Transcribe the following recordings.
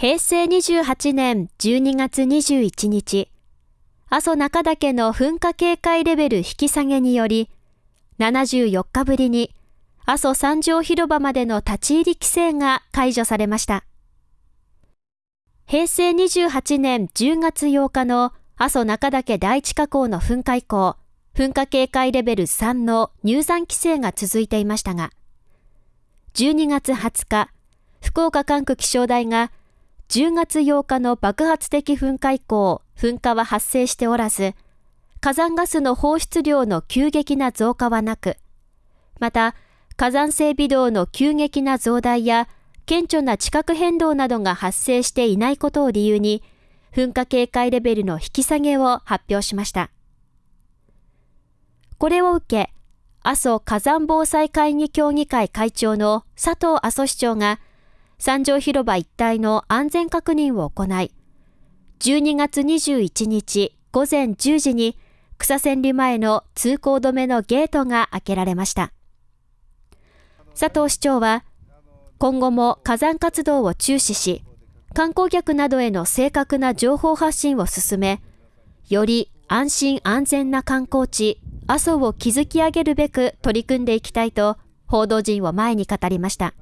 平成28年12月21日、阿蘇中岳の噴火警戒レベル引き下げにより、74日ぶりに阿蘇三条広場までの立ち入り規制が解除されました。平成28年10月8日の阿蘇中岳第一火口の噴火以降、噴火警戒レベル3の入山規制が続いていましたが、12月20日、福岡管区気象台が10月8日の爆発的噴火以降、噴火は発生しておらず、火山ガスの放出量の急激な増加はなく、また、火山性微動の急激な増大や、顕著な地殻変動などが発生していないことを理由に、噴火警戒レベルの引き下げを発表しました。これを受け、阿蘇火山防災会議協議会会長の佐藤阿蘇市長が、三条広場一帯の安全確認を行い、12月21日午前10時に草千里前の通行止めのゲートが開けられました。佐藤市長は、今後も火山活動を注視し、観光客などへの正確な情報発信を進め、より安心安全な観光地、阿蘇を築き上げるべく取り組んでいきたいと報道陣を前に語りました。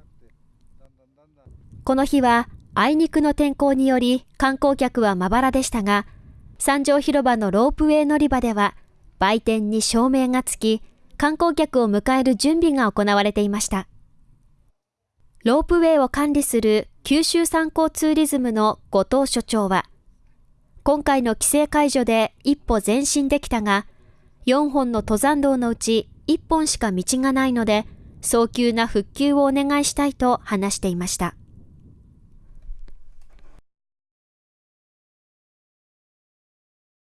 この日は、あいにくの天候により観光客はまばらでしたが、三条広場のロープウェイ乗り場では、売店に照明がつき、観光客を迎える準備が行われていました。ロープウェイを管理する九州産交ツーリズムの後藤所長は、今回の規制解除で一歩前進できたが、4本の登山道のうち1本しか道がないので、早急な復旧をお願いしたいと話していました。